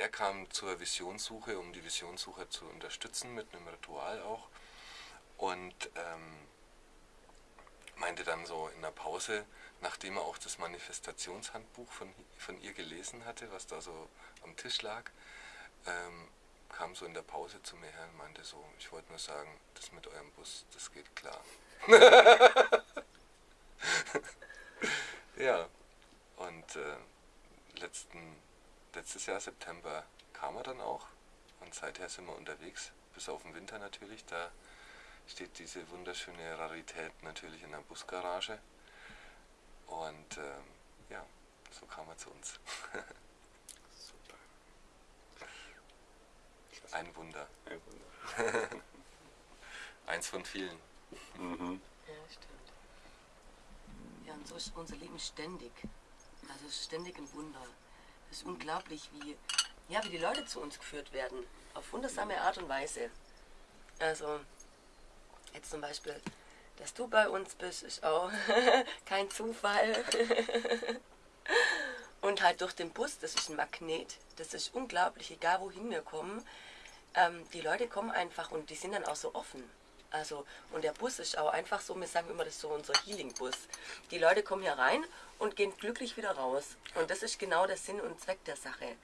er kam zur Visionssuche, um die Visionssuche zu unterstützen, mit einem Ritual auch. Und ähm, meinte dann so in der Pause, nachdem er auch das Manifestationshandbuch von, von ihr gelesen hatte, was da so am Tisch lag, ähm, kam so in der Pause zu mir her und meinte so, ich wollte nur sagen, das mit eurem Bus, das geht klar. ja, und äh, letzten, letztes Jahr September kam er dann auch und seither sind wir unterwegs, bis auf den Winter natürlich, da steht diese wunderschöne Rarität natürlich in der Busgarage und ähm, ja, so kam er zu uns. Super. Ein Wunder. Ein Wunder. Eins von vielen. Mhm. Ja, stimmt. Ja, und so ist unser Leben ständig. Also ständig ein Wunder. Es ist unglaublich, wie, ja, wie die Leute zu uns geführt werden. Auf wundersame Art und Weise. Also, jetzt zum Beispiel, dass du bei uns bist, ist auch kein Zufall. und halt durch den Bus, das ist ein Magnet. Das ist unglaublich, egal wohin wir kommen. Ähm, die Leute kommen einfach und die sind dann auch so offen. Also, und der Bus ist auch einfach so, wir sagen immer, das ist so unser Healing-Bus. Die Leute kommen hier rein und gehen glücklich wieder raus. Und das ist genau der Sinn und Zweck der Sache.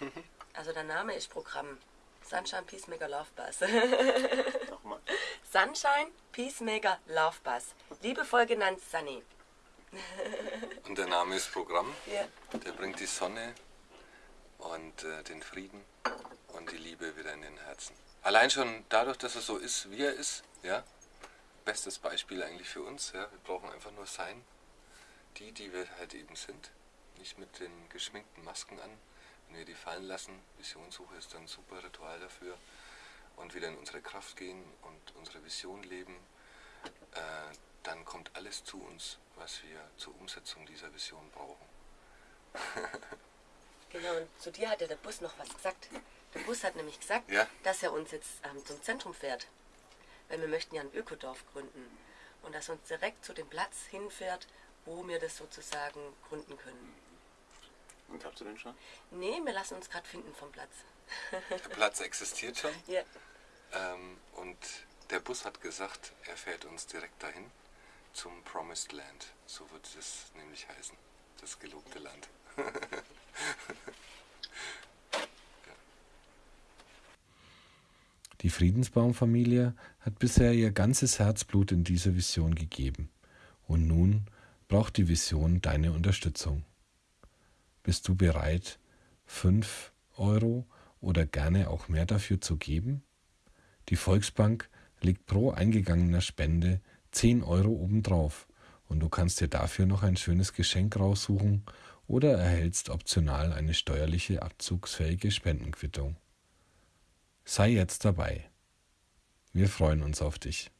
Also der Name ist Programm. Sunshine Peacemaker Love Bus. Nochmal. Sunshine Peacemaker Love Bus. Liebevoll genannt Sunny. und der Name ist Programm. Ja. Der bringt die Sonne und äh, den Frieden und die Liebe wieder in den Herzen. Allein schon dadurch, dass er so ist, wie er ist, ja, bestes Beispiel eigentlich für uns. Ja. Wir brauchen einfach nur sein, die, die wir halt eben sind. Nicht mit den geschminkten Masken an. Wenn wir die fallen lassen, Visionssuche ist dann ein super Ritual dafür. Und wieder in unsere Kraft gehen und unsere Vision leben, äh, dann kommt alles zu uns, was wir zur Umsetzung dieser Vision brauchen. genau, und zu dir hat ja der Bus noch was gesagt. Der Bus hat nämlich gesagt, ja? dass er uns jetzt ähm, zum Zentrum fährt. Weil wir möchten ja ein Ökodorf gründen. Und dass er uns direkt zu dem Platz hinfährt, wo wir das sozusagen gründen können. Und habt ihr den schon? Nee, wir lassen uns gerade finden vom Platz. Der Platz existiert schon? Ja. Ähm, und der Bus hat gesagt, er fährt uns direkt dahin zum Promised Land. So wird es nämlich heißen. Das gelobte Land. Die Friedensbaumfamilie hat bisher ihr ganzes Herzblut in diese Vision gegeben. Und nun braucht die Vision deine Unterstützung. Bist du bereit, 5 Euro oder gerne auch mehr dafür zu geben? Die Volksbank legt pro eingegangener Spende 10 Euro obendrauf und du kannst dir dafür noch ein schönes Geschenk raussuchen oder erhältst optional eine steuerliche abzugsfähige Spendenquittung. Sei jetzt dabei. Wir freuen uns auf dich.